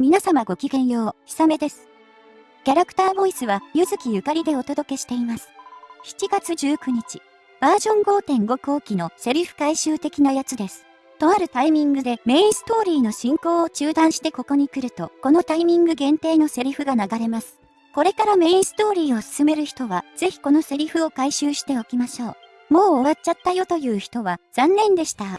皆様ごきげんよう、ひさめです。キャラクターボイスは、ゆずきゆかりでお届けしています。7月19日、バージョン5.5後期のセリフ回収的なやつです。とあるタイミングでメインストーリーの進行を中断してここに来ると、このタイミング限定のセリフが流れます。これからメインストーリーを進める人は、ぜひこのセリフを回収しておきましょう。もう終わっちゃったよという人は、残念でした。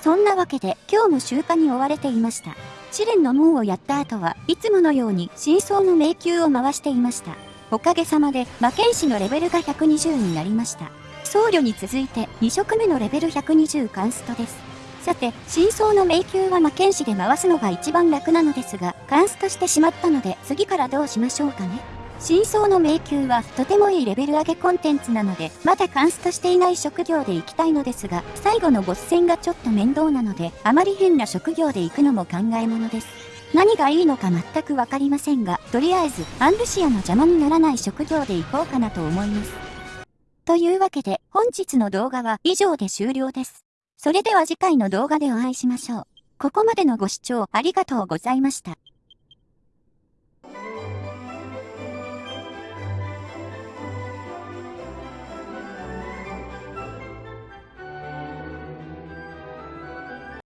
そんなわけで今日も集荷に追われていました。試練の門をやった後はいつものように真相の迷宮を回していました。おかげさまで魔剣士のレベルが120になりました。僧侶に続いて2色目のレベル120カンストです。さて、真相の迷宮は魔剣士で回すのが一番楽なのですが、カンストしてしまったので次からどうしましょうかね。真相の迷宮はとてもいいレベル上げコンテンツなので、まだカンストしていない職業で行きたいのですが、最後のボス戦がちょっと面倒なので、あまり変な職業で行くのも考えものです。何がいいのか全くわかりませんが、とりあえず、アンルシアの邪魔にならない職業で行こうかなと思います。というわけで、本日の動画は以上で終了です。それでは次回の動画でお会いしましょう。ここまでのご視聴ありがとうございました。